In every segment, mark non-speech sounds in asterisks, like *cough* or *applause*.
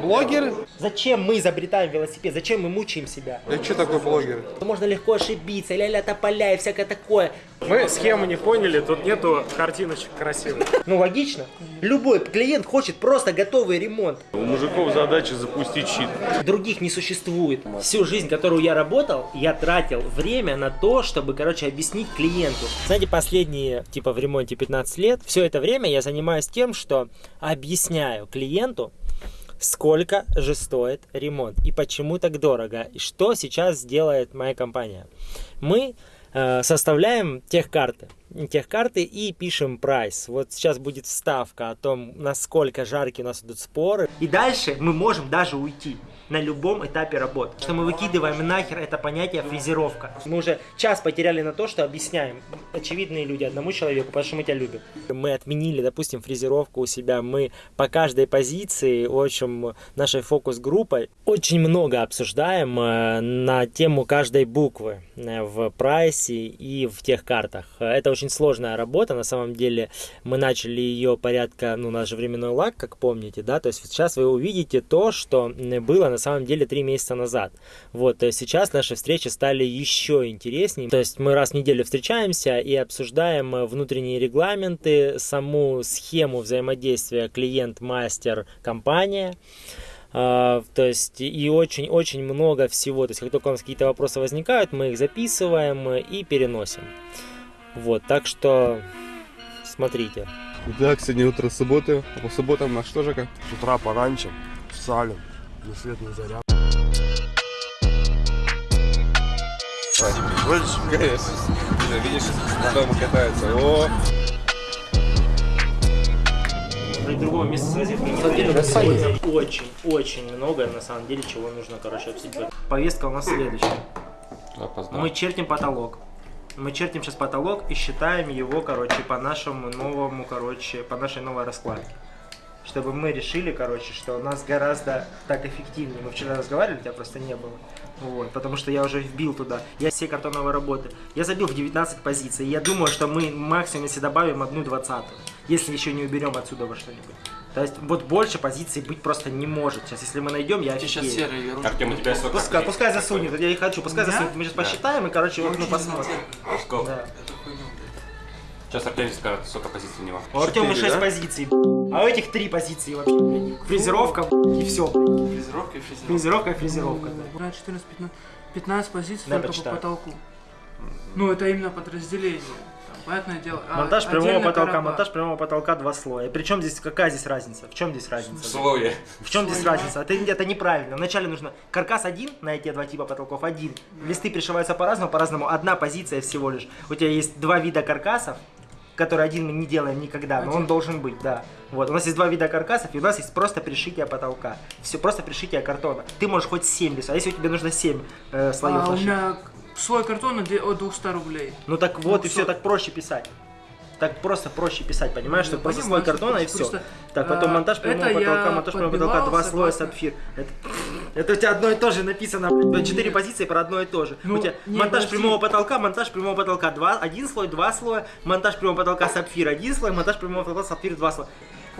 блогер? Зачем мы изобретаем велосипед? Зачем мы мучаем себя? Да что такое блогер? Можно легко ошибиться, ля-ля тополя и всякое такое. Мы схему не поняли, тут нету картиночек красивых. Ну логично. Любой клиент хочет просто готовый ремонт. У мужиков задача запустить щит. Других не существует. Всю жизнь, которую я работал, я тратил время на то, чтобы, короче, объяснить клиенту. Знаете, последние, типа, в ремонте 15 лет, все это время я занимаюсь тем, что объясняю клиенту, сколько же стоит ремонт и почему так дорого, и что сейчас сделает моя компания. Мы э, составляем техкарты, техкарты и пишем прайс. Вот сейчас будет вставка о том, насколько жаркие у нас идут споры. И дальше мы можем даже уйти на любом этапе работы. Что мы выкидываем нахер это понятие фрезеровка. Мы уже час потеряли на то, что объясняем очевидные люди одному человеку, потому что мы тебя любим. Мы отменили, допустим, фрезеровку у себя. Мы по каждой позиции, в общем, нашей фокус-группой очень много обсуждаем э, на тему каждой буквы э, в прайсе и в тех картах. Это очень сложная работа, на самом деле мы начали ее порядка, ну, наш временной лак, как помните, да, то есть сейчас вы увидите то, что было на самом деле три месяца назад. Вот, то есть сейчас наши встречи стали еще интереснее. То есть мы раз в неделю встречаемся и обсуждаем э, внутренние регламенты, саму схему взаимодействия клиент-мастер-компания. Uh, то есть и очень-очень много всего. То есть как только у нас какие-то вопросы возникают, мы их записываем и переносим. Вот, так что смотрите. Итак, сегодня утро субботы, а по субботам на что же как? С утра пораньше салим. Ни свет, ни заряд. Конечно. Видишь, дома катается. О, другого места. На самом деле, сегодня очень-очень много, на самом деле, чего нужно, короче, обсудить. Повестка у нас следующая. Мы чертим потолок. Мы чертим сейчас потолок и считаем его, короче, по нашему новому, короче, по нашей новой раскладке. Чтобы мы решили, короче, что у нас гораздо так эффективнее. Мы вчера разговаривали, тебя просто не было. Вот, потому что я уже вбил туда. Я все картоновые работы. Я забил в 19 позиций. Я думаю, что мы максимум, если добавим одну двадцатую. Если еще не уберем отсюда во что-нибудь. То есть вот больше позиций быть просто не может. Сейчас, если мы найдем, я Сейчас ерунда. Артем, у тебя сколько? Пускай, пускай засунет, я и хочу, пускай засунет. Мы сейчас посчитаем и, короче, мы посмотрим. Сколько? Да. Сейчас Артем скажет, сколько позиций у него. У Артема Четыре, 6 да? позиций, а у этих 3 позиции вообще. блин. Фрезеровка и все. Фрезеровка и фрезеровка. Фрезеровка и фрезеровка. да. Брать 14, 15, 15 позиций Дай только почитаю. по потолку. Ну, это именно подразделение. Там, понятное дело. а Монтаж прямого потолка, короба. монтаж прямого потолка два слоя. И причем здесь, какая здесь разница? В чем здесь разница? Слое. В чем здесь разница? Это, это неправильно. Вначале нужно каркас один на эти два типа потолков, один. Листы пришиваются по-разному, по-разному. Одна позиция всего лишь. У тебя есть два вида каркасов, который один мы не делаем никогда, но он Один. должен быть, да. Вот, у нас есть два вида каркасов, и у нас есть просто пришитие потолка. Все, просто пришитие картона. Ты можешь хоть 7 рисовать, а если у тебя нужно 7 э, слоев А у меня слой картона от 200 рублей. Ну так вот, и всё. все, так проще писать. Так просто проще писать, понимаешь, что просто слой картона и все. Так, потом а, монтаж прямого потолка, монтаж прямого потолка, два слоя сапфир. Это, у тебя одно и то же написано, четыре позиции про одно и то же. Ну, у тебя монтаж прямого потолка, монтаж прямого потолка, один слой, два слоя, монтаж прямого потолка сапфир, один слой, монтаж прямого потолка сапфир, два слоя.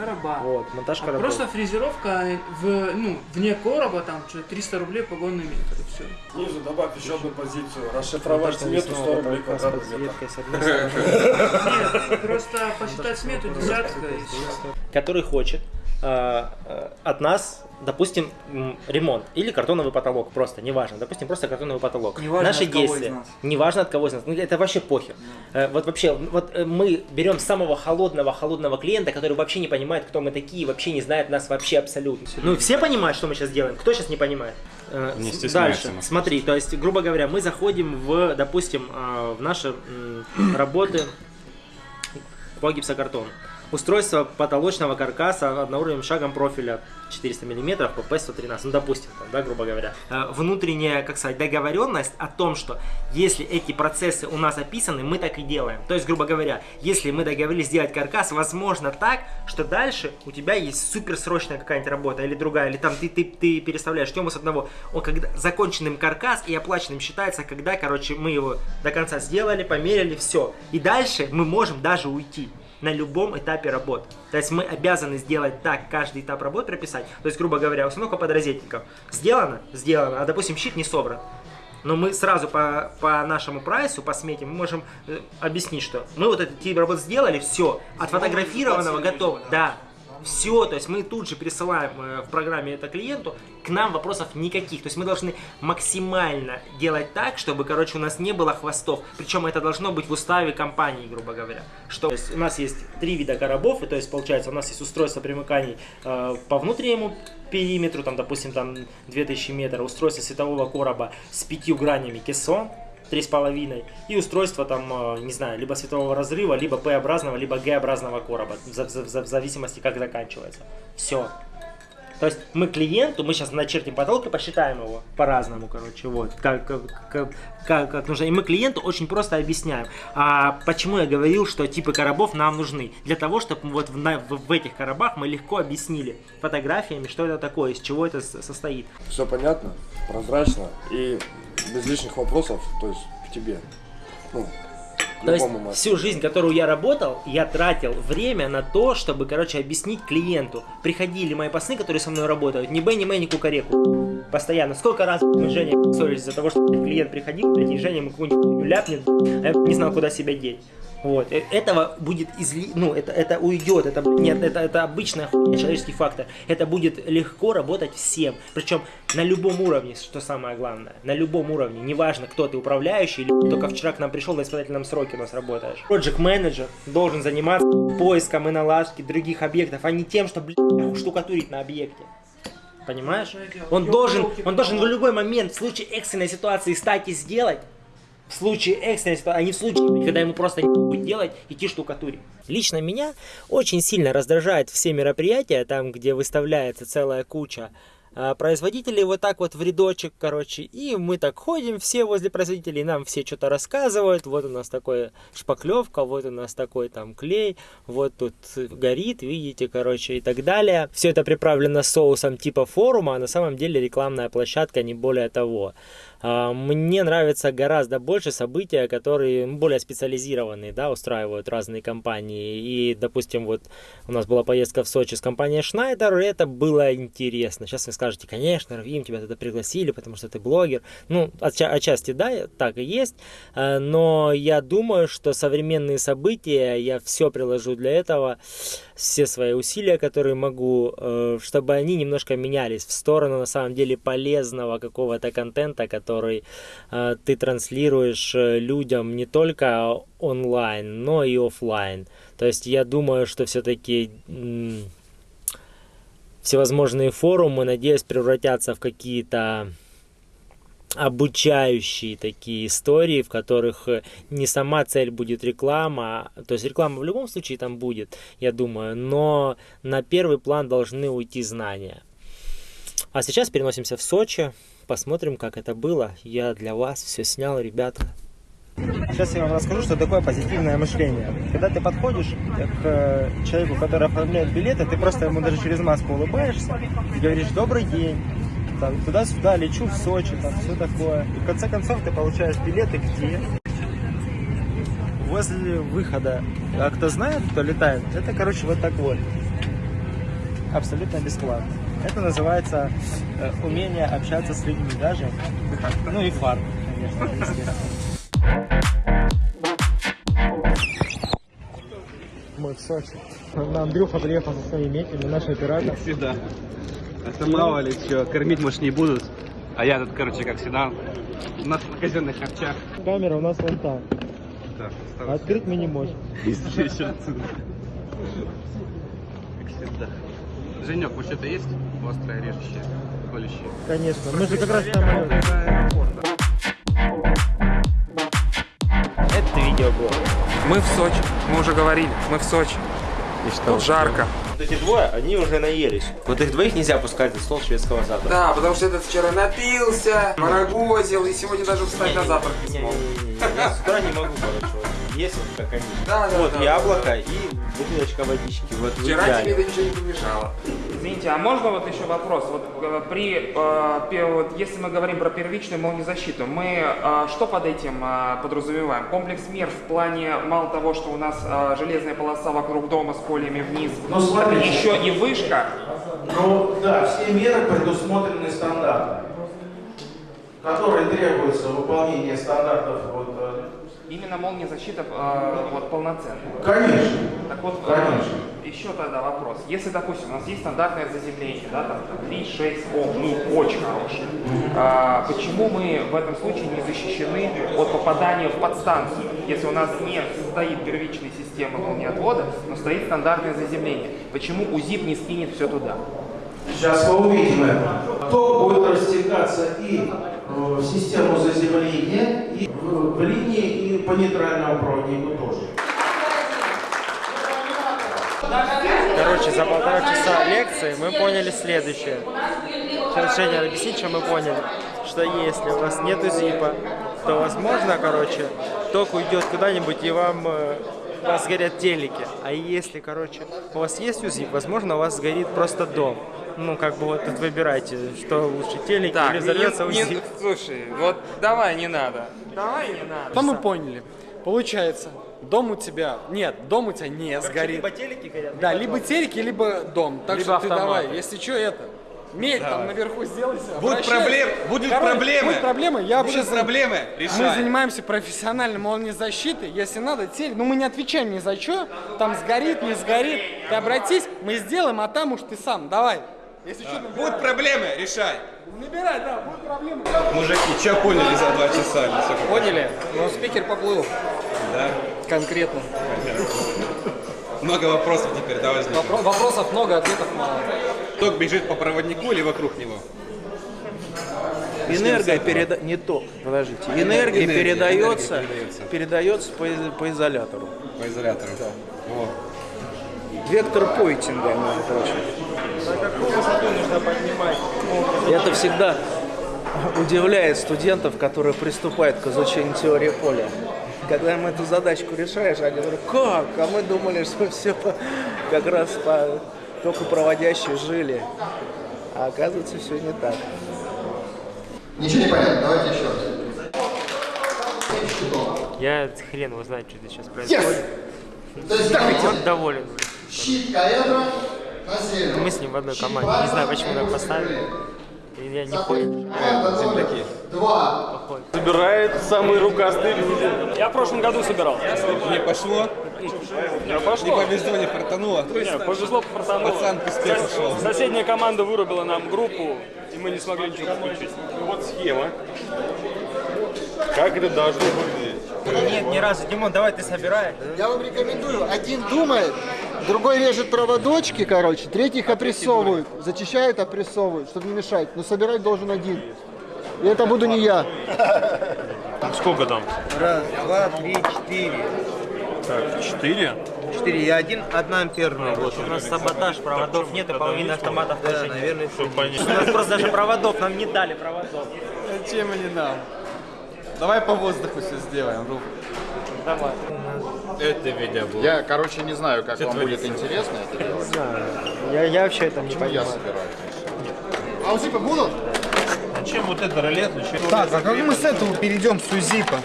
Короба. Вот, монтаж А коробов. просто фрезеровка в, ну, вне короба, там, что, 300 рублей погонный метр, и все. Снизу добавь еще одну позицию. Расшифровать смету 100 рублей квадратный метр. Нет, просто посчитать смету десятка который хочет э, э, от нас, допустим, ремонт или картоновый потолок, просто, неважно, допустим, просто картоновый потолок. Неважно, Наши от кого из действия, нас. неважно от кого из нас, ну, это вообще похер. Э, вот вообще, вот э, мы берем самого холодного, холодного клиента, который вообще не понимает, кто мы такие, вообще не знает нас вообще абсолютно. Ну, все понимают, что мы сейчас делаем, кто сейчас не понимает? Э, Не Дальше, смотри, то есть, грубо говоря, мы заходим в, допустим, э, в наши работы по гипсокартону. Устройство потолочного каркаса одноуровневым шагом профиля 400 мм по P113, ну допустим, там, да, грубо говоря. Э, Внутренняя, как сказать, договоренность о том, что если эти процессы у нас описаны, мы так и делаем. То есть, грубо говоря, если мы договорились сделать каркас, возможно так, что дальше у тебя есть суперсрочная какая-нибудь работа или другая, или там ты, ты, ты переставляешь тему с одного, он когда законченным каркас и оплаченным считается, когда, короче, мы его до конца сделали, померили, все. И дальше мы можем даже уйти. На любом этапе работы. То есть мы обязаны сделать так каждый этап работы прописать. То есть, грубо говоря, установка подразделников. Сделано? Сделано. А, допустим, щит не собран. Но мы сразу по, по нашему прайсу, по смете, мы можем э, объяснить, что мы вот этот тип работ сделали, все, отфотографированного готово. Да, все, то есть мы тут же пересылаем э, в программе это клиенту, к нам вопросов никаких. То есть мы должны максимально делать так, чтобы, короче, у нас не было хвостов. Причем это должно быть в уставе компании, грубо говоря. Что то есть у нас есть три вида коробов, и то есть получается у нас есть устройство примыканий э, по внутреннему периметру, там, допустим, там 2000 метров, устройство светового короба с пятью гранями кессон, три с половиной и устройство там, э, не знаю, либо светового разрыва, либо П-образного, либо Г-образного короба, в, за- в за- в зависимости как заканчивается. Все. То есть мы клиенту, мы сейчас начертим потолок и посчитаем его по-разному, короче, вот, как, как, как, как- нужно. И мы клиенту очень просто объясняем. А почему я говорил, что типы коробов нам нужны? Для того, чтобы вот в, в- в этих коробах мы легко объяснили фотографиями, что это такое, из чего это состоит. Все понятно, прозрачно и без лишних вопросов, то есть к тебе. Ну, к То есть мастеру. всю жизнь, которую я работал, я тратил время на то, чтобы, короче, объяснить клиенту. Приходили мои пацаны, которые со мной работают, ни Б, ни Мэ, ни Кукареку. Постоянно. Сколько раз мы с Женей ссорились из-за того, что клиент приходил, блядь, и Женя ему какую-нибудь ляпнет, а я не знал, куда себя деть. Вот. Э, Этого будет изли... Ну, это, это уйдет. Это, нет, это, это обычная хуйня, человеческий фактор. Это будет легко работать всем. Причем на любом уровне, что самое главное. На любом уровне. Неважно, кто ты, управляющий или только вчера к нам пришел на испытательном сроке у нас работаешь. Project менеджер должен заниматься поиском и наладкой других объектов, а не тем, что, блядь, штукатурить на объекте. Понимаешь? Он должен, он должен в любой момент, в случае экстренной ситуации, стать и сделать, в случае экстренной ситуации, а не в случае, когда ему просто будет делать, идти штукатурить. Лично меня очень сильно раздражает все мероприятия, там, где выставляется целая куча а, производителей вот так вот в рядочек, короче, и мы так ходим все возле производителей, нам все что-то рассказывают, вот у нас такой шпаклевка, вот у нас такой там клей, вот тут горит, видите, короче, и так далее. Все это приправлено соусом типа форума, а на самом деле рекламная площадка, не более того. А, Мне нравится гораздо больше события, которые более специализированные, да, устраивают разные компании. И, допустим, вот у нас была поездка в Сочи с компанией Schneider, и это было интересно. Сейчас вы скажете, конечно, Равим, тебя туда пригласили, потому что ты блогер. Ну, отча- отчасти, да, так и есть. А, Но я думаю, что современные события, я все приложу для этого, все свои усилия, которые могу, э, чтобы они немножко менялись в сторону, на самом деле, полезного какого-то контента, который э, ты транслируешь э, людям не только онлайн, но и офлайн. То есть я думаю, что все-таки всевозможные форумы, надеюсь, превратятся в какие-то обучающие такие истории, в которых э, не сама цель будет реклама, то есть реклама в любом случае там будет, я думаю, но на первый план должны уйти знания. А сейчас переносимся в Сочи, посмотрим, как это было. Я для вас все снял, ребята. Сейчас я вам расскажу, что такое позитивное мышление. Когда ты подходишь к э, человеку, который оформляет билеты, ты просто ему даже через маску улыбаешься и говоришь «Добрый день», там, туда-сюда, лечу в Сочи, там, все такое. И в конце концов ты получаешь билеты где? Возле выхода. А кто знает, кто летает, это, короче, вот так вот. Абсолютно бесплатно. Это называется э, умение общаться с людьми даже. Ну и фарм, конечно, естественно. Мы в Сочи. Андрюха приехал со своими этими, наш оператор. Всегда. Это мало ли что, кормить, может, не будут. А я тут, короче, как всегда, на казенных харчах. Камера у нас вон там. Да, Открыть мы не можем. Быстрее отсюда. Как всегда. Женек, может, что-то есть? Острое, режущее, колющее. Конечно. Мы же как раз там... Это видео было. Мы в Сочи. Мы уже говорили. Мы в Сочи. И что? Тут жарко. Вот эти двое, они уже наелись. Вот их двоих нельзя пускать за стол шведского запада. Да, потому что этот вчера напился, морогозил и сегодня даже встать на завтрак не смог. С утра не могу, короче. Есть вот как они. Да, да, вот да, яблоко и бутылочка водички. Вот Вчера тебе это ничего не помешало. Извините, а можно вот еще вопрос? Вот э, при, э, вот если мы говорим про первичную молниезащиту, мы э, что под этим э, подразумеваем? Комплекс мер в плане мало того, что у нас э, железная полоса вокруг дома с полями вниз, Ну, смотрите. еще и вышка. Ну да, все меры предусмотрены стандартами, которые требуются выполнение стандартов. Вот, э, Именно молниезащита э, вот полноценная. конечно, Так вот, э, конечно. еще тогда вопрос. Если, допустим, у нас есть стандартное заземление, да, там 3-6 Ом, ну, очень хорошее. А, почему мы в этом случае не защищены от попадания в подстанцию, если у нас не стоит первичная система молниеотвода, но стоит стандартное заземление? Почему УЗИП не скинет все туда? Сейчас мы увидим это. Ток будет растекаться и э, в систему заземления, и в, в линии, и по нейтральному проводнику тоже. Короче, за полтора часа лекции мы поняли следующее. Сейчас Женя объяснит, что мы поняли. Что если у вас нету зипа, то возможно, короче, ток уйдет куда-нибудь и вам э, вас сгорят телеки. А если, короче, у вас есть УЗИП, возможно, у вас сгорит просто дом. Ну, как бы вот тут выбирайте, что лучше, телеки или взорвется УЗИП. слушай, вот давай не надо. Давай не надо. Что мы поняли? Получается, дом у тебя... Нет, дом у тебя не сгорит. Либо телеки горят, Да, либо либо дом. телеки, либо дом. Так Либо что ты автоматы. давай, если что, это... Медь там наверху сделайся. Будут обращайся. проблем- будут Короче, проблемы. Будут проблемы. Я. Будут проблемы, Мы решай. занимаемся профессиональной молниезащитой. Если надо, телек... Ну, мы не отвечаем ни за что. Там сгорит, не сгорит. Ты обратись, мы сделаем, а там уж ты сам. Давай. Если что, набирай. Будут проблемы, решай. Набирай, да, будут проблемы. Мужики, что поняли за два часа? Поняли? Ну, спикер поплыл. Да? Конкретно. Много вопросов теперь, да, возникнет. Вопросов много, ответов мало. Ток бежит по проводнику или вокруг него? Энергия переда... не то, подождите. Энергия, Энергия, передается, энергия передается. передается по, из- по изолятору. По изолятору. Вот. Вектор пойтинга, между прочим. На какую высоту нужно поднимать? Это всегда удивляет студентов, которые приступают к изучению теории поля. Когда им эту задачку решаешь, они говорят, как? А мы думали, что все как раз по только проводящие жили. А оказывается, все не так. Ничего не понятно, давайте еще раз. Я хрен его знает, что здесь сейчас происходит. То есть давайте. Он доволен. Щит Каэдра. Мы с ним в одной команде. Не знаю, почему так поставили. И Я не понял. Команда номер два. Собирает самый рукастый люди. Я в прошлом году собирал. Не пошло? Не Не пошло. повезло, не фартануло. Не, повезло, фартануло. Пацан к успеху Сос- шел. Соседняя команда вырубила нам группу, и мы не смогли ничего подключить. Вот схема. Как это должно выглядеть? Нет, ни разу. Димон, давай ты собирай. Я вам рекомендую. Один думает, другой режет проводочки, короче, третий их опрессовывают. Зачищают, опрессовывают, чтобы не мешать. Но собирать должен один. И это буду не я. Сколько там? Раз, два, три, четыре. Так, четыре. Четыре. Я один, одна амперная. Вот. У нас саботаж, проводов нет, и половины автоматов Да, тоже нет. наверное, У нас просто даже проводов, нам не дали проводов. Зачем они нам? Давай по воздуху все сделаем, Рух. Давай. Это видеоблог. Я, короче, не знаю, как вам будет интересно это делать. Я, я вообще это не понимаю. собираю. А УЗИПы будут? Зачем вот это ролет? Зачем? Так, а как мы с этого перейдем с УЗИПа?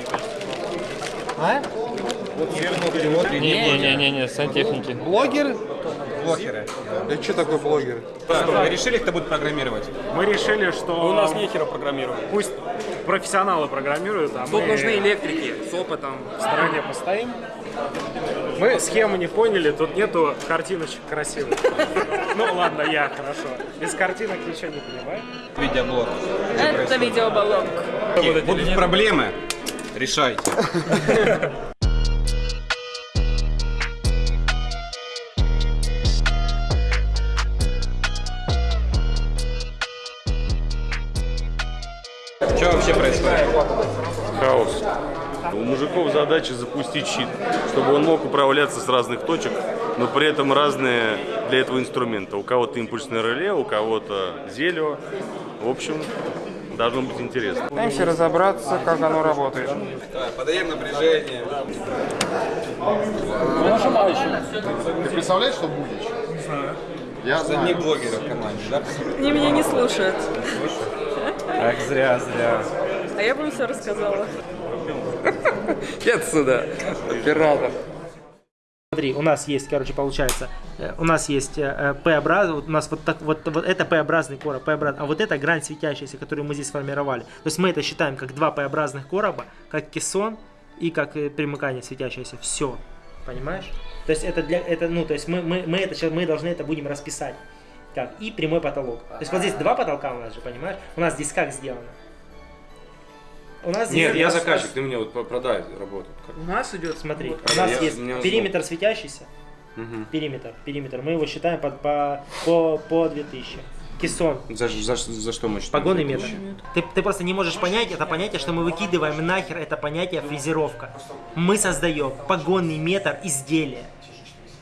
А? Не-не-не, сантехники. Блогеры? Это что такое блогеры? Вы решили, кто будет программировать? Мы решили, что У нас нехера программировать. пусть профессионалы программируют, а Тут мы нужны электрики с опытом. в стороне постоим. Мы схему не поняли, тут нету картиночек красивых. Ну ладно, я, хорошо. Без картинок ничего не понимаю. Видеоблог. Это видеоблог. Будут проблемы, решайте. Вообще происходит? Хаос. У мужиков задача запустить щит, чтобы он мог управляться с разных точек, но при этом разные для этого инструмента. У кого-то импульсное реле, у кого-то зелье. В общем, должно быть интересно. Пытаемся разобраться, как оно работает. Подаем напряжение. Ты представляешь, что будет? Я Что знаю. не блогеры в команде, да? Они меня не слушают. Ах, зря, зря. А я бы им все рассказала. *laughs* Отсюда. Оператор. Смотри, у нас есть, короче, получается, э, у нас есть э, П-образный, вот у нас вот так вот, вот это П-образный короб, П-образный, а вот это грань светящаяся, которую мы здесь сформировали. То есть мы это считаем как два П-образных короба, как кессон и как э, примыкание светящееся. Все. Понимаешь? То есть это для, это, ну, то есть мы, мы, мы это мы должны это будем расписать. Как? И прямой потолок. То есть вот здесь два потолка у нас же, понимаешь? У нас здесь как сделано? У нас здесь... Нет, я заказчик, ты мне вот продай работу. Как? У нас идет... Смотри, вот- у нас Я- есть периметр светящийся, Мгм. периметр, периметр. Мы его считаем по, по, по, по 2000. Кессон. За, за, за что мы считаем? Погонный метр. Ты, ты просто не можешь понять это понятие, что мы выкидываем нахер это понятие фрезеровка. Мы создаем погонный метр изделия.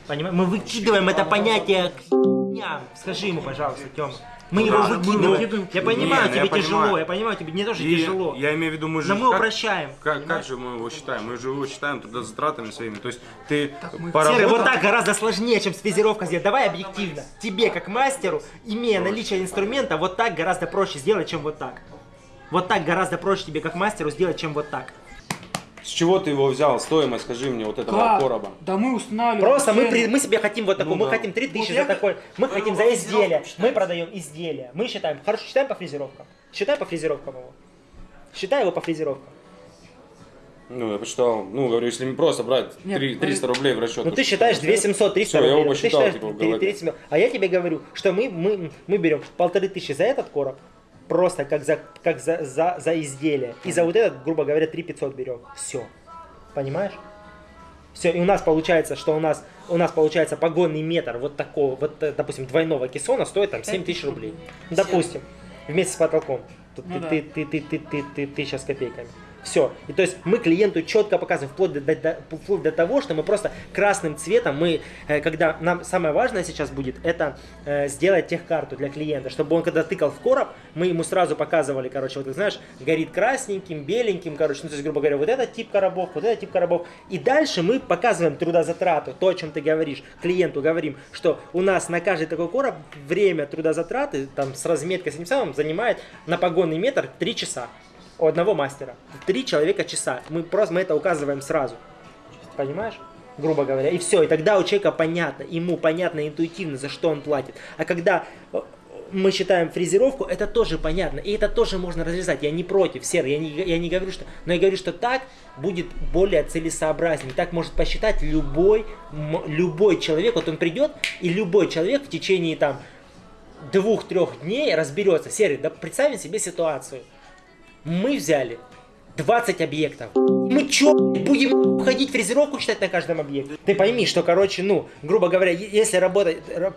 Понимаешь? Мы выкидываем это понятие к хуйням. Скажи ему, пожалуйста, Тёма. Мы его Да, мы выкидываем. выкидываем. Я понимаю, Не, тебе я тяжело, понимаю. я понимаю, тебе не то, что И тяжело. Я имею в виду, мы же... Но мы как- упрощаем. Как, как же мы его считаем? Мы же его считаем тогда затратами своими. То есть ты Серый, поработал- вот так гораздо сложнее, чем фрезеровка сделать. Давай объективно. Тебе, как мастеру, имея наличие инструмента, вот так гораздо проще сделать, чем вот так. Вот так гораздо проще тебе, как мастеру, сделать, чем вот так. С чего ты его взял? Стоимость, скажи мне, вот этого Как? короба. Да мы устанавливаем. Просто мы, при- мы себе хотим вот такой, Ну мы да. хотим 3000 Вот за я- такой, мы хотим за изделие, мы продаем изделия, мы считаем, хорошо, считаем по фрезеровкам, считай по фрезеровкам его, считай его по фрезеровкам. Ну, я посчитал, ну, говорю, если не просто брать Нет, три- ну, 300 рублей в расчет. Ну ты считаешь 2700, 300 Всё, я рублей. его ну, ты посчитал, считаешь типа, в три- голове. 30 миллионов. А я тебе говорю, что мы, мы, мы берем полторы тысячи за этот короб, просто как за, как за, за, за изделие. И за вот этот, грубо говоря, 3500 берем. Все. Понимаешь? Все, и у нас получается, что у нас, у нас получается погонный метр вот такого, вот, э, допустим, двойного кессона стоит там 7 тысяч рублей. Допустим, вместе с потолком. Тут Ну ты, ты, ты, ты, ты, ты, ты, ты сейчас копейками. Все. И то есть мы клиенту четко показываем, вплоть до, до- вплоть до того, что мы просто красным цветом, мы, э, когда нам самое важное сейчас будет, это э, сделать техкарту для клиента, чтобы он когда тыкал в короб, мы ему сразу показывали, короче, вот знаешь, горит красненьким, беленьким, короче, ну то есть, грубо говоря, вот этот тип коробов, вот этот тип коробов. И дальше мы показываем трудозатрату, то, о чем ты говоришь, клиенту говорим, что у нас на каждый такой короб время трудозатраты, там, с разметкой, с этим самым, занимает на погонный метр 3 часа у одного мастера. Три человека часа. Мы просто мы это указываем сразу. Понимаешь? Грубо говоря. И все. И тогда у человека понятно, ему понятно интуитивно, за что он платит. А когда э, мы считаем фрезеровку, это тоже понятно. И это тоже можно разрезать. Я не против, Серый, я не, я не говорю, что... Но я говорю, что так будет более целесообразнее. Так может посчитать любой, любой человек. Вот он придет, и любой человек в течение там двух-трех дней разберется. Серый, да представим себе ситуацию. Мы взяли 20 объектов. Мы чё, будем ходить фрезеровку читать на каждом объекте? Ты пойми, что, короче, ну, грубо говоря, если работать... ра-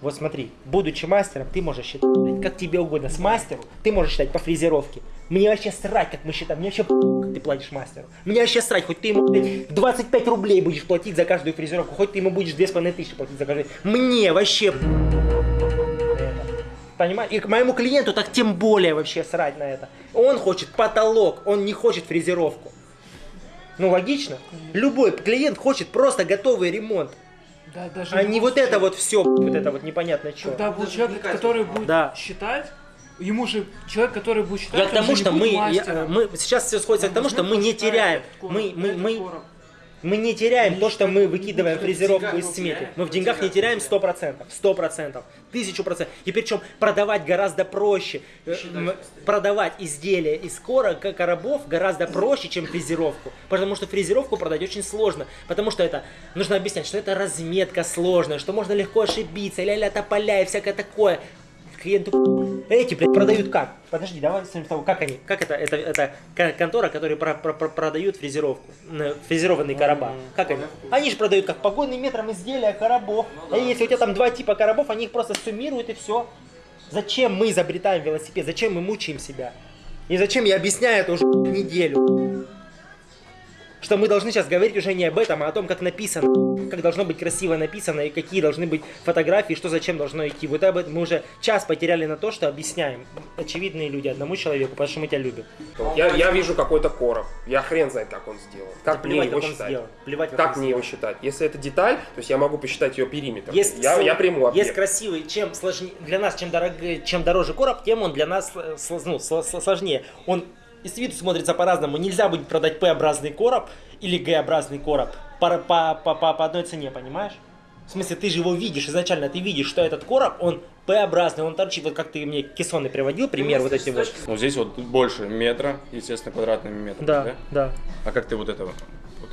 Вот смотри, будучи мастером, ты можешь считать, как тебе угодно. С мастеру ты можешь считать по фрезеровке. Мне вообще срать, как мы считаем. Мне вообще как ты платишь мастеру. Мне вообще срать, хоть ты ему блядь, 25 рублей будешь платить за каждую фрезеровку, хоть ты ему будешь 2500 платить за каждую. Мне вообще п- Понимаешь? И к моему клиенту так тем более вообще срать на это. Он хочет потолок, он не хочет фрезеровку. Ну логично. Любой клиент хочет просто готовый ремонт. Да, даже А не вот это вот все, вот это вот непонятно что. Когда будет человек, который будет Да. считать, ему же человек, который будет считать, Я к тому, что мы, я- мы сейчас все сходится к тому, что мы не теряем, мы, мы, мы, мы не теряем то, что мы выкидываем фрезеровку из смети. Мы в деньгах не теряем 100%, 100%, 1000%. И причем продавать гораздо проще. Э, Продавать изделия из кора, к- коробов гораздо проще, чем фрезеровку. Потому что фрезеровку продать очень сложно. Потому что это, нужно объяснять, что это разметка сложная, что можно легко ошибиться, ля-ля тополя и всякое такое. Клиенту эти, блядь, продают как? Подожди, давай с того, как они? Как это? Это, это кон- контора, которые про- про- про- продают фрезеровку, фрезерованные короба. Как они? Они же продают как погонный метром изделия коробов. А если у тебя там два типа коробов, они их просто суммируют и все. Зачем мы изобретаем велосипед? Зачем мы мучаем себя? И зачем я объясняю это уже неделю? Что мы должны сейчас говорить уже не об этом, а о том, как написано, как должно быть красиво написано и какие должны быть фотографии, что зачем должно идти. Вот об этом мы уже час потеряли на то, что объясняем очевидные люди одному человеку, потому что мы тебя любим. Я, я вижу какой-то короб. Я хрен знает, как он сделан. Как Да мне плевать, его как он считать? сделан. Плевать, как как мне его считать? Если это деталь, то есть я могу посчитать ее периметр. Есть, я, я приму объект. есть красивый, чем сложнее, для нас, чем, дорог, чем дороже короб, тем он для нас ну, сло- сло- сложнее. Он и с виду смотрится по-разному. Нельзя будет продать П-образный короб или Г-образный короб по, по, по, по, по одной цене, понимаешь? В смысле, ты же его видишь изначально, ты видишь, что этот короб, он П-образный, он торчит, вот как ты мне кессонный приводил, пример вот эти вот. Ну здесь вот больше метра, естественно, квадратными метрами, Да, да? да. А как ты вот это вот?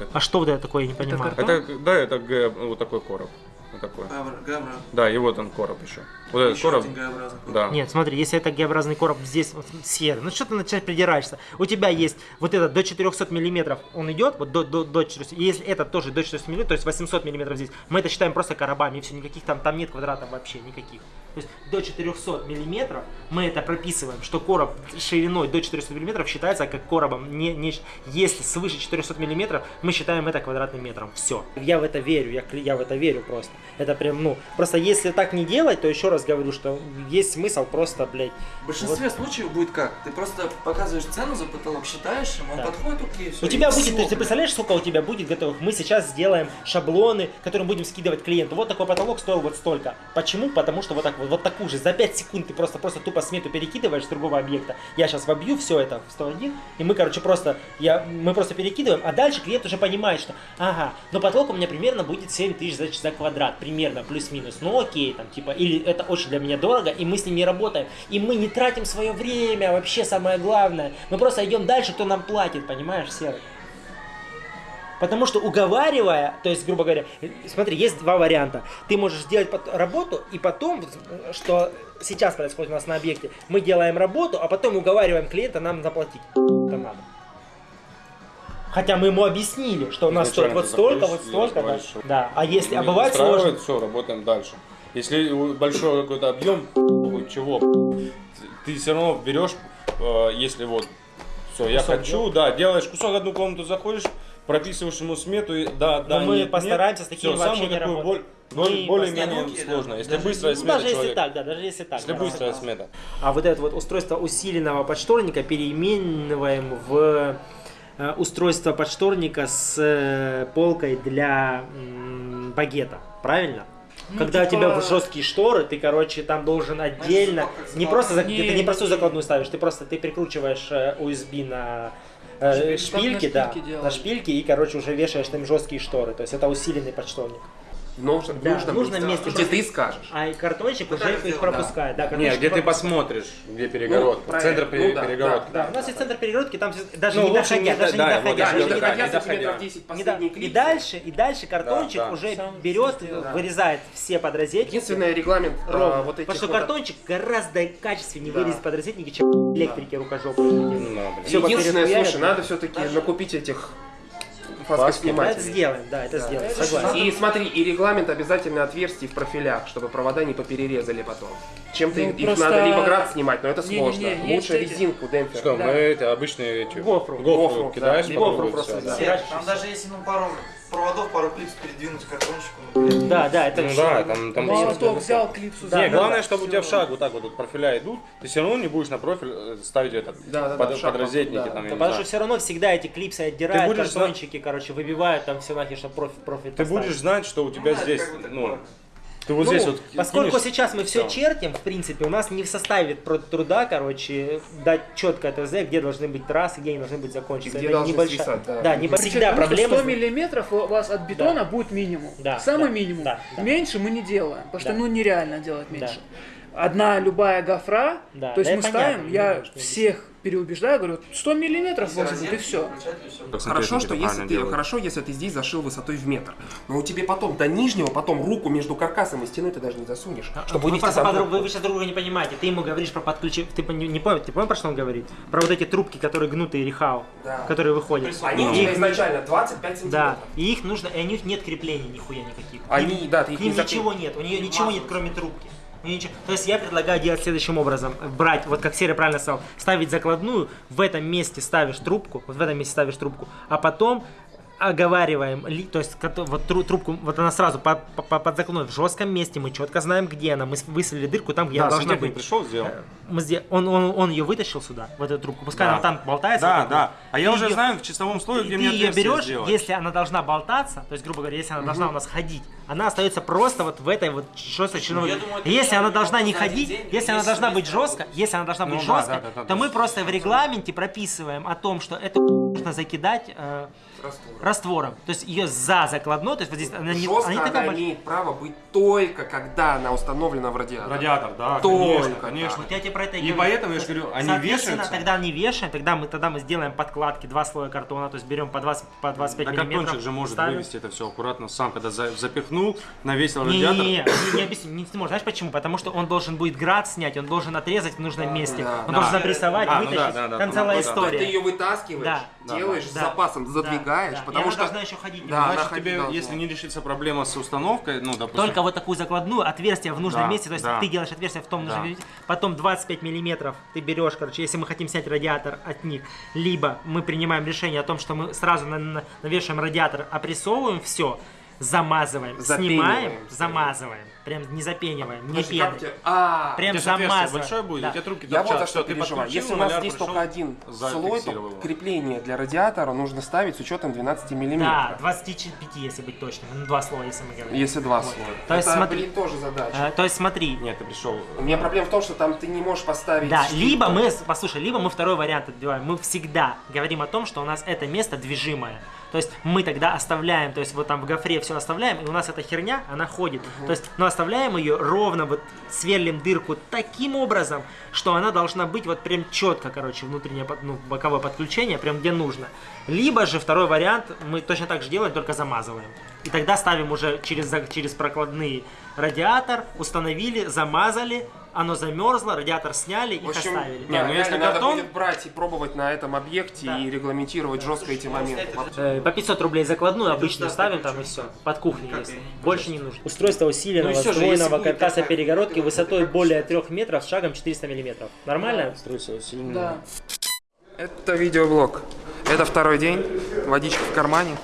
это? А что вот это такое, я не понимаю. Это, да, это Г, вот такой короб. Вот такой. Да, и вот он короб еще. Вот этот короб. Да. Нет, смотри, если это Г-образный короб здесь вот, серый, ну что ты начать придираешься? У тебя есть вот этот до 400 миллиметров, он идет, вот до, до, до 400, и если это тоже до 400 миллиметров, то есть 800 миллиметров здесь, мы это считаем просто коробами, и все, никаких там, там нет квадратов вообще, никаких. То есть до 400 миллиметров мы это прописываем, что короб шириной до 400 миллиметров считается как коробом. Не, не, если свыше 400 миллиметров, мы считаем это квадратным метром. Все. Я в это верю, я, я в это верю просто. Это прям, ну, просто если так не делать, то еще раз говорю, что есть смысл просто, блядь, В большинстве случаев будет как? Ты просто показываешь цену за потолок, считаешь, ему он Да. подходит, окей, все. У тебя будет, ты, ты представляешь, сколько у тебя будет готовых? Мы сейчас сделаем шаблоны, которые будем скидывать клиенту. Вот такой потолок стоил вот столько. Почему? Потому что вот так вот, вот такую же. За 5 секунд ты просто, просто тупо смету перекидываешь с другого объекта. Я сейчас вобью все это в 101, и мы, короче, просто, я, мы просто перекидываем, а дальше клиент уже понимает, что, ага, но потолок у меня примерно будет 7 тысяч за, за квадрат, примерно, плюс-минус. Ну окей, там, типа, или это очень для меня дорого, и мы с ним не работаем. И мы не тратим свое время, вообще самое главное. Мы просто идем дальше, кто нам платит, понимаешь, Серый? Потому что уговаривая, то есть, грубо говоря, смотри, есть два варианта. Ты можешь сделать работу, и потом, что сейчас происходит у нас на объекте, мы делаем работу, а потом уговариваем клиента нам заплатить. Это надо. Хотя мы ему объяснили, что у нас стоит вот столько, вот столько, да. Да. А если, а бывает сложно. все, работаем дальше. Если большой какой-то объем, чего, ты все равно берешь, э, если вот, все, я Кусок хочу, да, делаешь кусок, одну комнату заходишь, прописываешь ему смету, и да, да, Но мы нет, постараемся нет, с такими всё, вообще самую не такую работать. боль- более-менее сложно. Если Даже- быстрая ну, смета даже если человек- так, да, даже если так. Если да. быстрая смета. А вот это вот устройство усиленного подшторника переимениваем в устройство подшторника с э, полкой для багета. Правильно? Ну, Когда типа- у тебя жесткие шторы, ты, короче, там должен отдельно, не просто, за- Не, ты не простую закладную ставишь, ты просто, ты прикручиваешь э, USB на э, Шпиль- шпильки, да, шпильки делают. на шпильки и, короче, уже вешаешь там жесткие шторы, то есть это усиленный подшторник. В нужном, Да, нужном в нужном месте, месте. где ты скажешь. А и картончик уже их сделать, пропускает. Да, Не, картончик где ты пропускает. посмотришь, где перегородка. Ну, Центр правильно. Ну, да, перегородки. Да, у нас есть центр перегородки, там даже Ну, не доходя, даже не да, вот доходя, не доходя, сантиметров 10 Не да- последний И дальше, и дальше картончик да. уже берет, да. вырезает все подрозетники. Единственный регламент ровно. вот этих Потому что вот- картончик гораздо качественнее Да. вырезать подрозетники, чем электрики рукожопные. Ну, Единственное, слушай, надо все-таки накупить этих Да, это фаскоснимателей. сделаем, да, это сделаем, Это согласен. И смотри, и регламент обязательно отверстий в профилях, чтобы провода не поперерезали потом. Чем-то Ну, их, их просто- надо либо град снимать, но это сложно. есть Лучше эти- резинку, демпфер. Что, Да. мы эти обычные эти, Гофру. гофру Гофру, кидаешь, да, по просто, да. да. Там даже если ну пару проводов, пару клипс передвинуть к картончику, ну. Да, да, это Ну да, там, там Молоток взял, клипсу Да, Не, ну главное, да, чтобы у тебя в шаг вот так вот, вот профиля идут, ты все равно не будешь на профиль э, ставить этот Да, да, да, под, в шаг, подрозетники да. там, Да, потому что все равно всегда эти клипсы отдирают, будешь картончики, короче, выбивают там все нахер, чтобы профит, профит Ты поставить. будешь знать, что у тебя да, здесь, ну, такое. Ты вот Ну, здесь вот Поскольку кинешь- сейчас мы все Да. чертим, в принципе, у нас не в составе труда, короче, дать четко ТЗ, где должны быть трассы, где они должны быть закончены. Где Это должны небольшая- свисать, да. Да, не всегда что проблема. 100 миллиметров у вас от бетона будет минимум. Да, Самый да, минимум. да, да. Меньше мы не делаем, потому что Да. ну нереально делать меньше. Одна любая гофра, Да, то есть да, мы ставим, понятно, я не всех переубеждаю, говорю, 100 миллиметров должен быть и все. Хорошо, что если ты, хорошо, если ты здесь зашил высотой в метр. Но у тебя потом до нижнего, потом руку между каркасом и стеной ты даже не засунешь. чтобы вы, просто подруг- вы, вы сейчас друг друга не понимаете. Ты ему говоришь про подключение. Ты пон- не понял, ты понял, про что он говорит? Про вот эти трубки, которые гнутые рехау, Да. которые выходят. Они у тебя их- изначально 25 сантиметров. Да, и их нужно, и у них нет креплений нихуя никаких. Они, да, ты их к ним не ничего нет, у нее ничего нет, кроме трубки. Ничего- То есть я предлагаю делать следующим образом. Брать, вот как Серый правильно сказал, ставить закладную, в этом месте ставишь трубку, вот в этом месте ставишь трубку, а потом оговариваем, то есть вот тру- трубку, вот она сразу по- по- по- под закладной в жестком месте, мы четко знаем, где она, мы высверлили дырку там, где Да, она должна быть. пришел, сделал. Мы сдел- он, он, он ее вытащил сюда, в эту трубку, пускай Да. она там болтается. Да, вот да. вот. А я Ты уже её- знаю в чистовом слое, ты, где ты мне ее берешь, сделать. если она должна болтаться, то есть, грубо говоря, если она должна у нас ходить, она остается просто вот в этой вот жесткой членовой. я думаю, Если она должна не один ходить, день если она должна быть жестко, если она должна Ну быть жестко, то мы просто в регламенте прописываем о том, что это нужно закидать раствором. То есть ее за закладной, то есть вот здесь она не, Жестко она не она, такая большая. имеет право быть только когда она установлена в радиатор. Радиатор, да, Только конечно, конечно. Вот я тебе про это и И говорю. поэтому я же говорю, они вешаются. тогда не вешаем, тогда мы, тогда мы сделаем подкладки, два слоя картона, то есть берем по, 20, по 25 Да миллиметров. картончик же может ставим. вывести это все аккуратно сам, когда за- запихнул, навесил Не, радиатор. не, не, не, не объясню, не сможешь. Знаешь почему? Потому что он должен будет град снять, он должен отрезать в нужном месте, да. он Да. должен обрисовать, А, ну вытащить. да, да, да, Там ну, целая ну да. история. Ты ее вытаскиваешь, Да. делаешь Да. с запасом, Да. Задвигаешь, Да. И потому она что... должна еще ходить Да, Значит, тебе, должна. если не решится проблема с установкой, ну, допустим... Только вот такую закладную, отверстие в нужном Да, месте, то есть да. ты делаешь отверстие в том Да. нужном месте, потом 25 миллиметров ты берешь, короче, если мы хотим снять радиатор от них, либо мы принимаем решение о том, что мы сразу на- на- навешиваем радиатор, опрессовываем все, замазываем, Запениваем. снимаем, замазываем, прям не запениваем, не Подожди, пеной. тебя- А, Прям замазываем. большое будет, Да. у тебя трубки Я вот за что Ты переживаю. Если у нас здесь только один слой, то крепление для радиатора нужно ставить с учетом 12 Да, миллиметров. 25, если быть точным, ну, два слоя, если мы говорим. Если два Вот. слоя. То есть Это, смотри, блин, тоже задача. э, то есть смотри, Нет, ты пришел. У меня проблема в том, что там ты не можешь поставить... Да, либо мы, послушай, либо мы второй вариант отбиваем. Мы всегда говорим о том, что у нас это место движимое. То есть мы тогда оставляем, то есть вот там в гофре все оставляем, и у нас эта херня, она ходит. То есть, но оставляем ее ровно, вот сверлим дырку таким образом, что она должна быть вот прям четко, короче, внутреннее, ну, боковое подключение, прям где нужно. Либо же второй вариант, мы точно так же делаем, только замазываем. И тогда ставим уже через, через прокладные радиатор, установили, замазали, оно замерзло, радиатор сняли, В общем, оставили. не, ну, если надо картон- будет брать и пробовать на этом объекте и регламентировать жестко эти моменты. Э, По 500 рублей закладную обычную ставим там и все. Под кухней если. Больше не нужно. Устройство усиленного Ну и будет каркаса перегородки высотой более 3 метров с шагом 400 миллиметров. Нормально? Да. Это видеоблог. Это второй день. Водичка в кармане.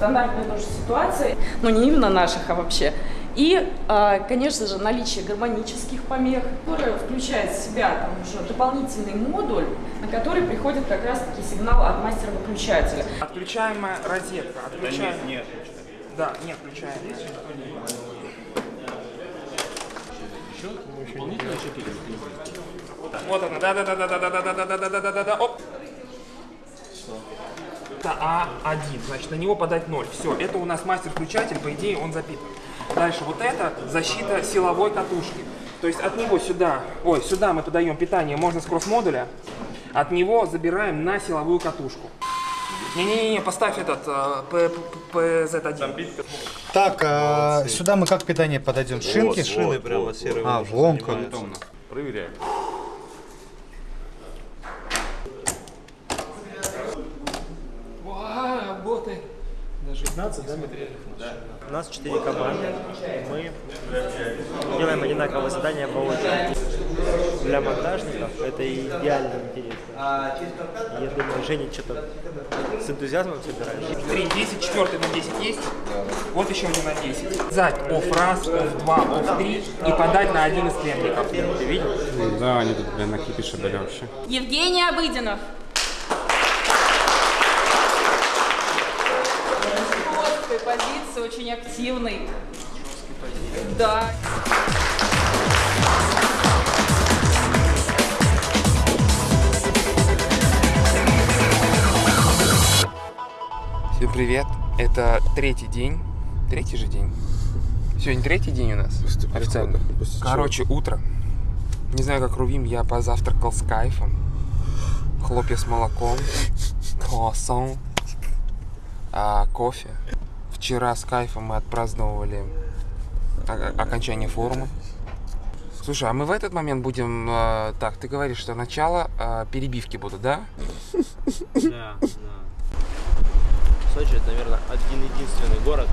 Стандартная тоже ситуация, но не именно наших, а вообще. И, а, конечно же, наличие гармонических помех, которое включает в себя там уже дополнительный модуль, на который приходит как раз-таки сигнал от мастера-выключателя. Отключаемая розетка. Отключаем. Нет. Да, не. Вот она, да, да, да, да, да, да, да, да, да, да, да, да, да, да, оп. Это А1, значит, на него подать 0. Все, это у нас мастер-включатель, по идее, он запитан. Дальше вот это защита силовой катушки. То есть от него сюда, ой, сюда мы подаем питание, можно с кросс-модуля, от него забираем на силовую катушку. Не-не-не, поставь этот э, П- П- PZ1. Так, а сюда мы как питание подойдем? Шинки? шины прямо серые А, уже вон 16, да? да? У нас 4 команды. Мы делаем одинаковые задания по очереди. Для монтажников это идеально интересно. Я думаю, Женя что-то с энтузиазмом собирает. 3, 10, 4 на 10 есть. Вот еще один на 10. Зать оф раз, оф два, оф три и подать на один из клиентов. Ты видел? Да, они тут, блин, накипиши были вообще. Евгений Обыденов. Позиции, очень активный. Да. Всем привет. Это третий день. Третий же день. Сегодня третий день у нас. Официально. Короче, утро. Не знаю, как Рувим, я позавтракал с кайфом. Хлопья с молоком, *laughs* круассан, а, кофе. Вчера с кайфом мы отпраздновали окончание форума. Слушай, а мы в этот момент будем... э, так, ты говоришь, что начало э, перебивки будут, да? Да, да. Сочи это, наверное, один единственный город,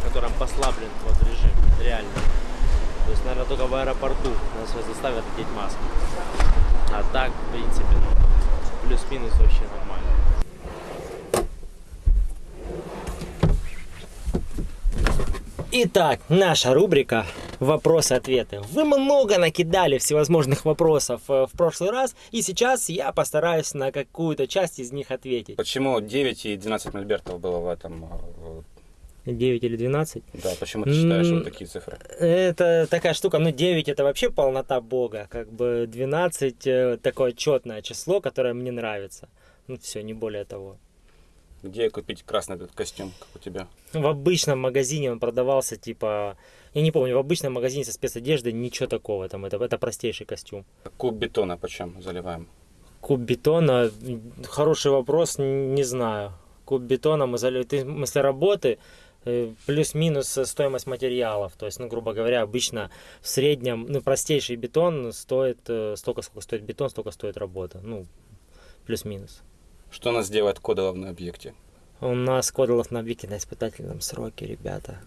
в котором послаблен вот режим, реально. То есть, наверное, только в аэропорту нас заставят одеть маски. А так, в принципе, ну, плюс-минус вообще нормально. Итак, наша рубрика «Вопросы-ответы». Вы много накидали всевозможных вопросов э, в прошлый раз, и сейчас я постараюсь на какую-то часть из них ответить. Почему 9 и 12 мольбертов было в этом? э, 9 или 12? Да, почему ты считаешь вот такие цифры? Это такая штука, ну 9 это вообще полнота Бога, как бы 12 э, такое четное число, которое мне нравится. Ну все, не более того. Где купить красный этот костюм, как у тебя? В обычном магазине он продавался типа, я не помню, в обычном магазине со спецодеждой ничего такого, там это, это простейший костюм. Куб бетона почем заливаем? Куб бетона, хороший вопрос, не знаю. Куб бетона мы заливаем, ты, в смысле работы, э, плюс-минус стоимость материалов. То есть, ну, грубо говоря, обычно в среднем, ну, простейший бетон стоит э, столько, сколько стоит бетон, столько стоит работа. Ну, плюс-минус. Что нас делает кодолов на объекте? У нас кодолов на Вики на испытательном сроке, ребята.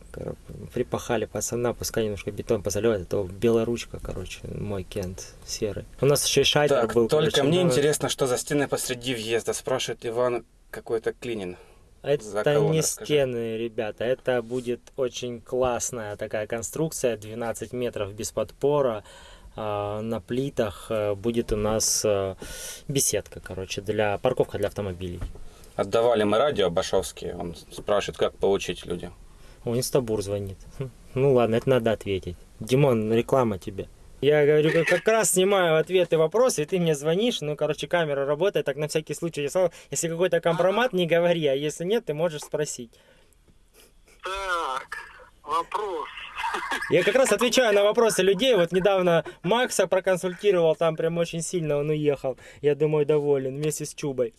Припахали пацана, пускай немножко бетон позаливает, а то белая ручка, короче, мой кент серый. У нас еще и шайтер Так, был. только короче, мне ну, интересно, что за стены посреди въезда, спрашивает Иван какой-то клинин. Это кого не расскажи? стены, ребята, это будет очень классная такая конструкция, 12 метров без подпора. А, На плитах э, будет у нас э, беседка, короче, для парковка для автомобилей. Отдавали мы радио Башовский, он спрашивает, как получить люди. О, Инстабур звонит. Хм, Ну ладно, это надо ответить. Димон, реклама тебе. Я говорю, как, раз снимаю ответы, вопросы, и ты мне звонишь, ну, короче, камера работает, так на всякий случай, если какой-то компромат, не говори, а если нет, ты можешь спросить. Так, вопрос. Я как раз отвечаю на вопросы людей. Вот недавно Макса проконсультировал, там прям очень сильно он уехал. Я думаю, доволен вместе с Чубой.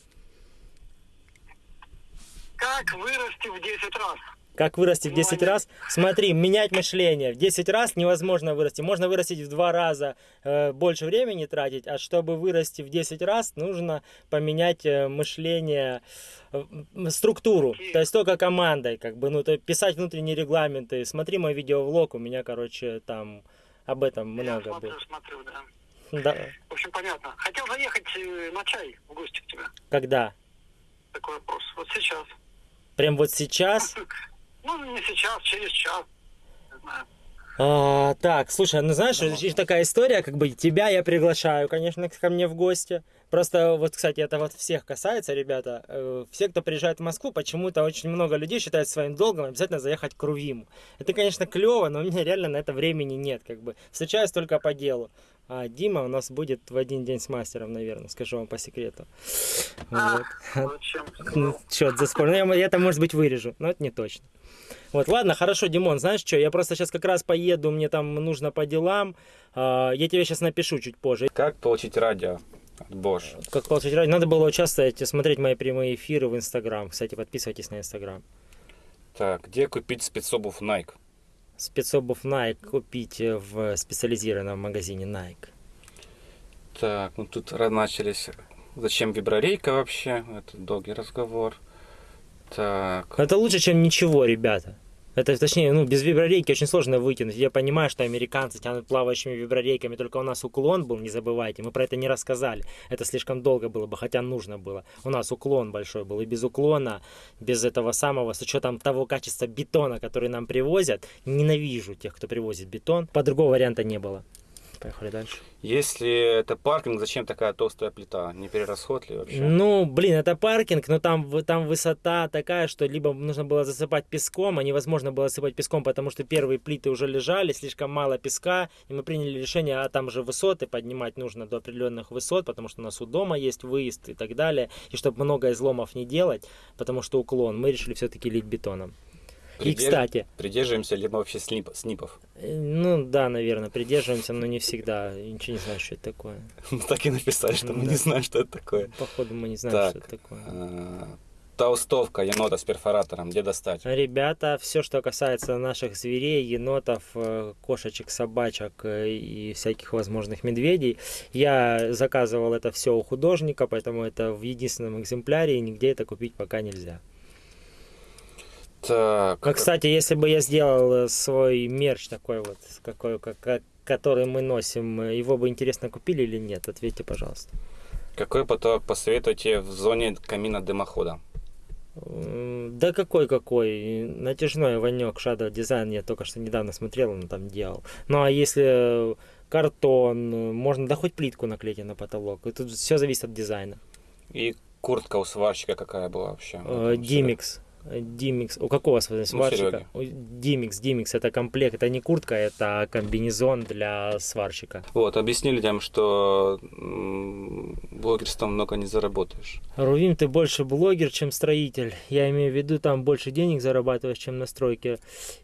Как вырасти в 10 раз? Как вырасти в 10 раз? Смотри, менять мышление. В 10 раз невозможно вырасти. Можно вырастить в 2 раза, э, больше времени тратить, а чтобы вырасти в 10 раз, нужно поменять э, мышление, э, структуру. То есть только командой, как бы, ну, то писать внутренние регламенты. Смотри мой видеовлог, у меня, короче, там об этом много смотрю, было. смотрю, да. Да. В общем, понятно. Хотел заехать э, на чай в гости к тебе. Когда? Такой вопрос. Вот сейчас. Прям вот сейчас? *laughs* Ну, не сейчас, через час. Не знаю. А, так, слушай, ну знаешь, есть такая история, как бы тебя я приглашаю, конечно, ко мне в гости. Просто вот, кстати, это вот всех касается, ребята. Э, Все, кто приезжает в Москву, почему-то очень много людей считают своим долгом обязательно заехать к Рувиму. Это, конечно, клево, но у меня реально на это времени нет, как бы. Встречаюсь только по делу. А Дима у нас будет в один день с мастером, наверное, скажу вам по секрету. Вот. Ну, Черт, заспорно. Я, я это, может быть, вырежу, но это не точно. Вот, ладно, хорошо, Димон, знаешь что, я просто сейчас как раз поеду, мне там нужно по делам. А, Я тебе сейчас напишу чуть позже. Как получить радио от Bosch? Как получить радио? Надо было участвовать, смотреть мои прямые эфиры в Инстаграм. Кстати, подписывайтесь на Инстаграм. Так, где купить спецобувь Nike? Спецобувь Nike купите в специализированном магазине Nike. Так, ну тут начались. Зачем виброрейка вообще? Это долгий разговор. Так. Это лучше, чем ничего, ребята. Это, точнее, ну, без виброрейки очень сложно вытянуть. Я понимаю, что американцы тянут плавающими виброрейками, только у нас уклон был, не забывайте. Мы про это не рассказали. Это слишком долго было бы, хотя нужно было. У нас уклон большой был. И без уклона, без этого самого, с учетом того качества бетона, который нам привозят, ненавижу тех, кто привозит бетон. По другого варианта не было. Поехали дальше. Если это паркинг, зачем такая толстая плита? Не перерасход ли вообще? Ну, блин, это паркинг, но там, там высота такая, что либо нужно было засыпать песком, а невозможно было засыпать песком, потому что первые плиты уже лежали, слишком мало песка, и мы приняли решение, а там же высоты поднимать нужно до определенных высот, потому что у нас у дома есть выезд и так далее, и чтобы много изломов не делать, потому что уклон, мы решили все-таки лить бетоном. И, Придерж- кстати, Придерживаемся либо вообще снип, снипов. э, ну да, наверное, придерживаемся, но не всегда, Я ничего не знаю, что это такое. *laughs* Так и написали, что мы Да. не знаем, что это такое. Походу мы не знаем, что это такое. э, толстовка енота с перфоратором, где достать? Ребята, все, что касается наших зверей, енотов, э, кошечек, собачек и всяких возможных медведей, я заказывал это все у художника, поэтому это в единственном экземпляре, и нигде это купить пока нельзя. Так. А, кстати, если бы я сделал э, свой мерч такой вот, какой, как, который мы носим, э, его бы интересно купили или нет? Ответьте, пожалуйста. Какой поток посоветуете в зоне камина дымохода? Да какой какой? Натяжной Ванек Shadow Design я только что недавно смотрел, он там делал. Ну а если картон, э, можно да хоть плитку наклеить на потолок. И тут все зависит от дизайна. И куртка у сварщика какая была вообще? Э, Димикс. Э, Димикс. У какого сварщика? Сереги. У- Димикс, Димикс. Это комплект. Это не куртка, это комбинезон для сварщика. Вот, объясни людям, что блогерством много не заработаешь. Рувим, ты больше блогер, чем строитель. Я имею в виду, там больше денег зарабатываешь, чем на стройке.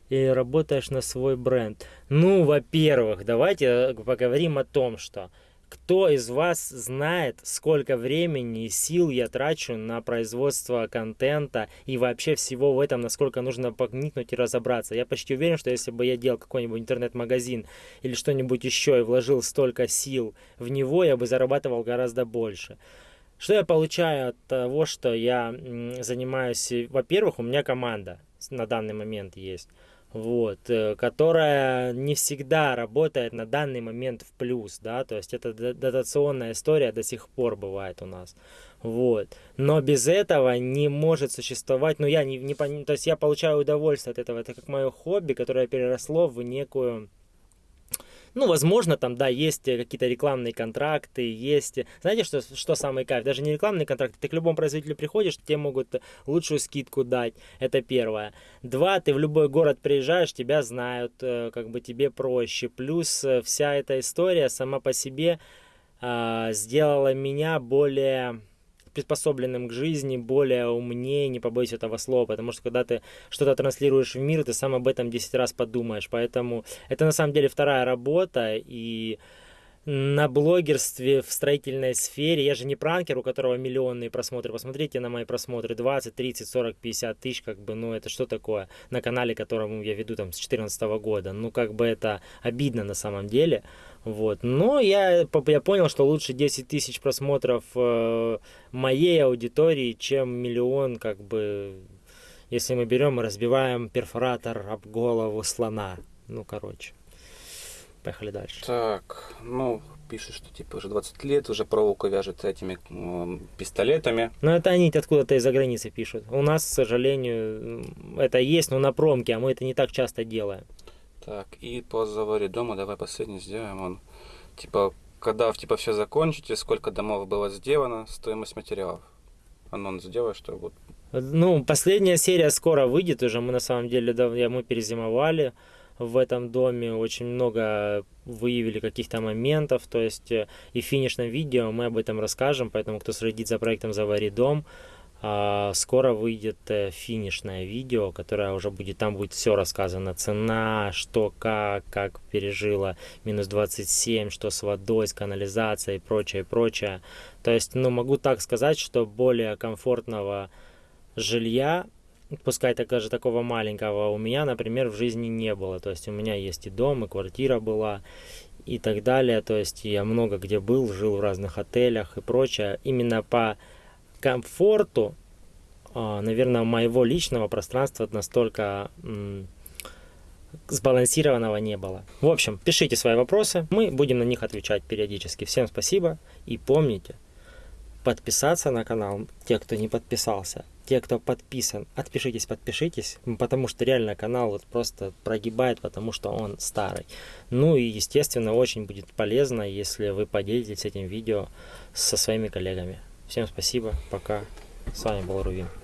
И работаешь на свой бренд. Ну, во-первых, давайте поговорим о том, что кто из вас знает, сколько времени и сил я трачу на производство контента и вообще всего в этом, насколько нужно погникнуть и разобраться. Я почти уверен, что если бы я делал какой-нибудь интернет-магазин или что-нибудь еще и вложил столько сил в него, я бы зарабатывал гораздо больше. Что я получаю от того, что я занимаюсь? Во-первых, у меня команда на данный момент есть, вот, э, которая не всегда работает на данный момент в плюс, да, то есть это дотационная история до сих пор бывает у нас, вот. Но без этого не может существовать, ну я не, не то есть я получаю удовольствие от этого, это как мое хобби, которое переросло в некую ну, возможно, там, да, есть э, какие-то рекламные контракты, есть... э, Знаете, что, что самый кайф? Даже не рекламные контракты. Ты к любому производителю приходишь, тебе могут лучшую скидку дать. Это первое. Два, ты в любой город приезжаешь, тебя знают, э, как бы тебе проще. Плюс э, вся эта история сама по себе а, сделала меня более приспособленным к жизни, более умнее, не побоюсь этого слова, потому что когда ты что-то транслируешь в мир, ты сам об этом 10 раз подумаешь, поэтому это на самом деле вторая работа, и на блогерстве в строительной сфере, я же не пранкер, у которого миллионные просмотры, посмотрите на мои просмотры, 20, 30, 40, 50 тысяч, как бы, ну это что такое? На канале, которому я веду там с 2014 года, ну как бы это обидно на самом деле, вот, но я, я понял, что лучше 10 тысяч просмотров э, моей аудитории, чем миллион, как бы, если мы берем и разбиваем перфоратор об голову слона, ну короче. Поехали дальше. Так, ну, пишет, что типа уже 20 лет, уже проволоку вяжет этими м, пистолетами. Но это они откуда-то из-за границы пишут. У нас, к сожалению, это есть, но на промке, а мы это не так часто делаем. Так, и по заваре дома давай последний сделаем. Он, типа, когда типа все закончите, сколько домов было сделано, стоимость материалов. Анонс сделай, что вот Ну, последняя серия скоро выйдет уже. Мы на самом деле, да, я- мы перезимовали в этом доме, очень много выявили каких-то моментов, то есть э, и в финишном видео мы об этом расскажем, поэтому кто следит за проектом «Завари дом», скоро выйдет э, финишное видео, которое уже будет, там будет все рассказано, цена, что, как, как пережила минус 27, что с водой, с канализацией и прочее, прочее. То есть, ну, могу так сказать, что более комфортного жилья, пускай так даже такого маленького, у меня, например, в жизни не было. То есть у меня есть и дом, и квартира была, и так далее. То есть я много где был, жил в разных отелях и прочее. Именно по комфорту, а, наверное, моего личного пространства настолько сбалансированного не было. В общем, пишите свои вопросы, мы будем на них отвечать периодически. Всем спасибо и помните, подписаться на канал, те, кто не подписался, те, кто подписан, отпишитесь, подпишитесь, потому что реально канал вот просто прогибает, потому что он старый. Ну и, естественно, очень будет полезно, если вы поделитесь этим видео со своими коллегами. Всем спасибо, пока. С вами был Рувин.